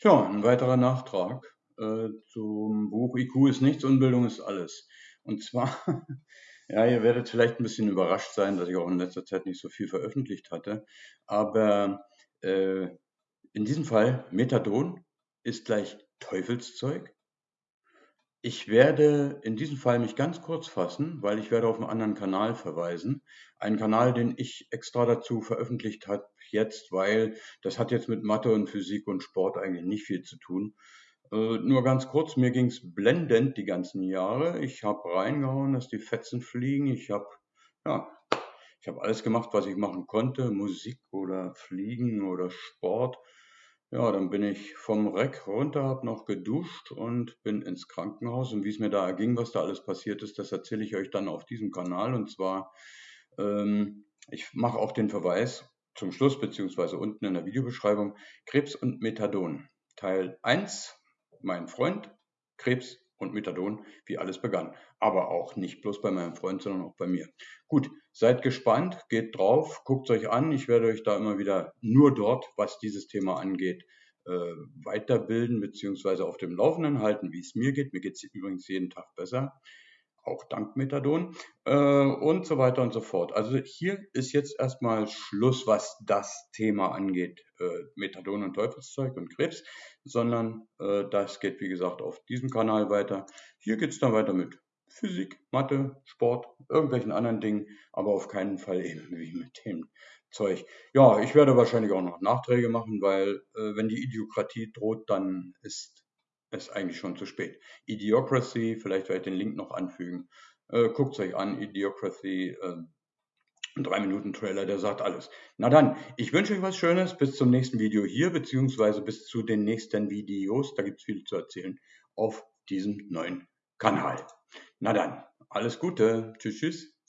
Tja, ein weiterer Nachtrag äh, zum Buch IQ ist nichts, Unbildung ist alles. Und zwar, ja, ihr werdet vielleicht ein bisschen überrascht sein, dass ich auch in letzter Zeit nicht so viel veröffentlicht hatte. Aber äh, in diesem Fall, Methadon ist gleich Teufelszeug. Ich werde in diesem Fall mich ganz kurz fassen, weil ich werde auf einen anderen Kanal verweisen. Einen Kanal, den ich extra dazu veröffentlicht habe jetzt, weil das hat jetzt mit Mathe und Physik und Sport eigentlich nicht viel zu tun. Äh, nur ganz kurz, mir ging es blendend die ganzen Jahre. Ich habe reingehauen, dass die Fetzen fliegen. Ich habe ja, ich habe alles gemacht, was ich machen konnte, Musik oder Fliegen oder Sport. Ja, dann bin ich vom Reck runter, habe noch geduscht und bin ins Krankenhaus. Und wie es mir da erging, was da alles passiert ist, das erzähle ich euch dann auf diesem Kanal. Und zwar, ähm, ich mache auch den Verweis zum Schluss, beziehungsweise unten in der Videobeschreibung, Krebs und Methadon. Teil 1, mein Freund, Krebs und Methadon, wie alles begann. Aber auch nicht bloß bei meinem Freund, sondern auch bei mir. Gut, seid gespannt, geht drauf, guckt euch an. Ich werde euch da immer wieder nur dort, was dieses Thema angeht, äh, weiterbilden bzw. auf dem Laufenden halten, wie es mir geht. Mir geht es übrigens jeden Tag besser auch dank Methadon äh, und so weiter und so fort. Also hier ist jetzt erstmal Schluss, was das Thema angeht, äh, Methadon und Teufelszeug und Krebs, sondern äh, das geht wie gesagt auf diesem Kanal weiter. Hier geht es dann weiter mit Physik, Mathe, Sport, irgendwelchen anderen Dingen, aber auf keinen Fall eben wie mit dem Zeug. Ja, ich werde wahrscheinlich auch noch Nachträge machen, weil äh, wenn die Idiokratie droht, dann ist ist eigentlich schon zu spät. Idiocracy, vielleicht werde ich den Link noch anfügen. Äh, Guckt euch an, Idiocracy, äh, ein 3-Minuten-Trailer, der sagt alles. Na dann, ich wünsche euch was Schönes, bis zum nächsten Video hier, beziehungsweise bis zu den nächsten Videos, da gibt es viel zu erzählen, auf diesem neuen Kanal. Na dann, alles Gute, tschüss, tschüss.